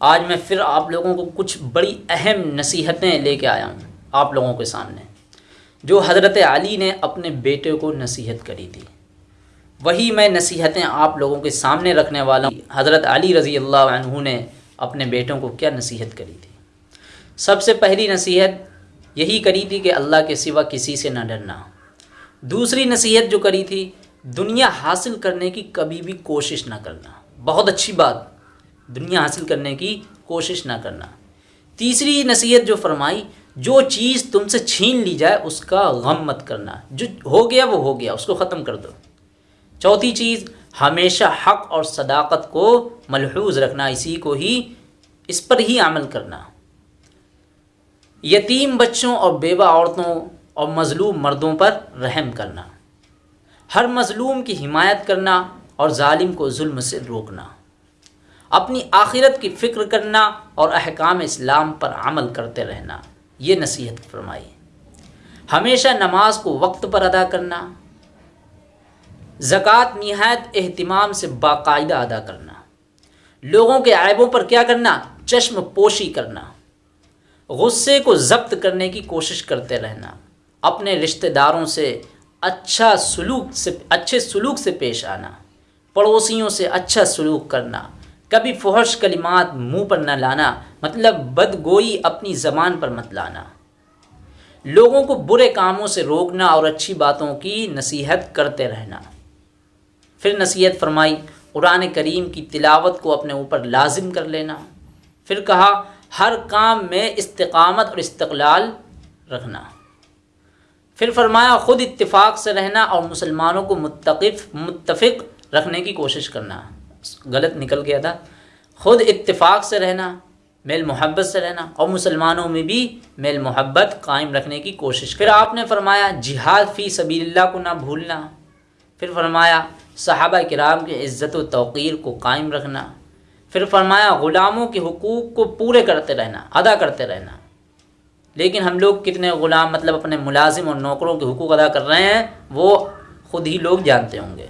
आज मैं फिर आप लोगों को कुछ बड़ी अहम नसीहतें लेके आया हूँ आप लोगों के सामने, जो हज़रत अली ने अपने बेटे को नसीहत करी थी। वही मैं नसीहतें आप लोगों के सामने रखने वाला हूँ। हज़रत अली रज़ी अल्लाह ने अपने बेटों को क्या नसीहत करी थी? सबसे पहली नसीहत यही करी थी कि अल्लाह के सिवा किसी से ना डरना। दूसरी नसीहत जो करी थी, दुनिया हासिल करने की कभी भी कोशिश ना करना। बहुत अच्छी बात। दुनिया हासिल करने की कोशिश ना करना। तीसरी नसीहत जो फरमाई, जो चीज़ तुमसे छीन ली जाए, उसका गम मत करना। जो हो गया, वो हो गया, उसको ख़त्म कर दो। चौथी चीज़, हमेशा हक और सदाकत को मलहूज रखना, इसी को ही, इस पर ही अमल करना। यतीम बच्चों और बेवा औरतों और मज़लूम मर्दों पर रहम करना। हर मज़लूम की हिमायत करना और ालिम को जुल्म से रोकना। अपनी आखिरत की फ़िक्र करना और अहकाम इस्लाम पर अमल करते रहना। ये नसीहत फरमाई। हमेशा नमाज़ को वक्त पर अदा करना, ज़क़़त नहायत अहतमाम से बाकायदा अदा करना, लोगों के आयबों पर क्या करना, चश्म पोशी करना, गुस्से को ज़ब्त करने की कोशिश करते रहना, अपने रिश्तेदारों से अच्छा सलूक से, अच्छे सलूक से पेश आना, पड़ोसियों से अच्छा सलूक करना कभी फहश कलिमात मुँह पर न लाना मतलब बदगोई अपनी ज़बान पर मत लाना। लोगों को बुरे कामों से रोकना और अच्छी बातों की नसीहत करते रहना। फिर नसीहत फरमाई, कुरान करीम की तिलावत को अपने ऊपर लाजिम कर लेना। फिर कहा, हर काम में इस्तकामत और इस्तलाल रखना। फिर फरमाया, ख़ुद इत्तेफाक से रहना और मुसलमानों को मुतफ़ मुतफ़ रखने की कोशिश करना। गलत निकल गया था। ख़ुद इत्तेफाक से रहना, मेल मोहब्बत से रहना और मुसलमानों में भी मेल मोहब्बत कायम रखने की कोशिश फिर आपने फरमाया, जिहाद फ़ी सबील्ला को ना भूलना। फिर फरमाया, सहाबा कराम की इज़्ज़त व तोक़ीर को कायम रखना। फिर फरमाया, ग़ुलामों के हकूक़ को पूरे करते रहना, अदा करते रहना। लेकिन हम लोग कितने ग़ुलाम मतलब अपने मुलाजिम और नौकरों के हकूक़ अदा कर रहे हैं, वो ख़ुद ही लोग जानते होंगे।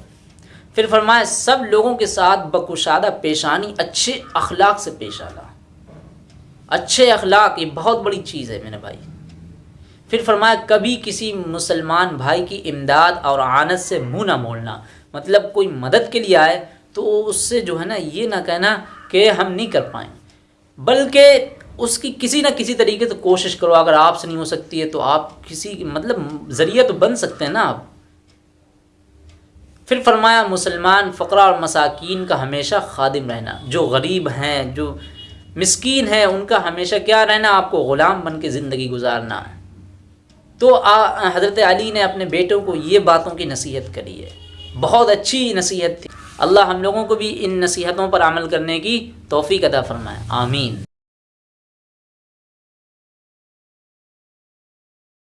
फिर फरमाया, सब लोगों के साथ बकुशादा पेशानी, अच्छे अखलाक से पेश आना। अच्छे अखलाक, ये बहुत बड़ी चीज़ है मेरे भाई। फिर फरमाया, कभी किसी मुसलमान भाई की इमदाद और आनत से मुँह ना मोड़ना। मतलब कोई मदद के लिए आए तो उससे जो है ना, ये ना कहना कि हम नहीं कर पाए। बल्कि उसकी किसी ना किसी तरीके से तो कोशिश करो, अगर आपसे नहीं हो सकती है तो आप किसी मतलब ज़रिए तो बन सकते हैं ना आप। फिर फरमाया, मुसलमान, फ़करा और मसाकिन का हमेशा खादिम रहना। जो गरीब हैं, जो मिसकीन हैं, उनका हमेशा क्या रहना? आपको ग़ुलाम बन के ज़िंदगी गुजारना है। तो हज़रत अली ने अपने बेटों को ये बातों की नसीहत करी है। बहुत अच्छी नसीहत थी। अल्लाह हम लोगों को भी इन नसीहतों पर अमल करने की तोफ़ी अदा फ़रमाए। आमीन।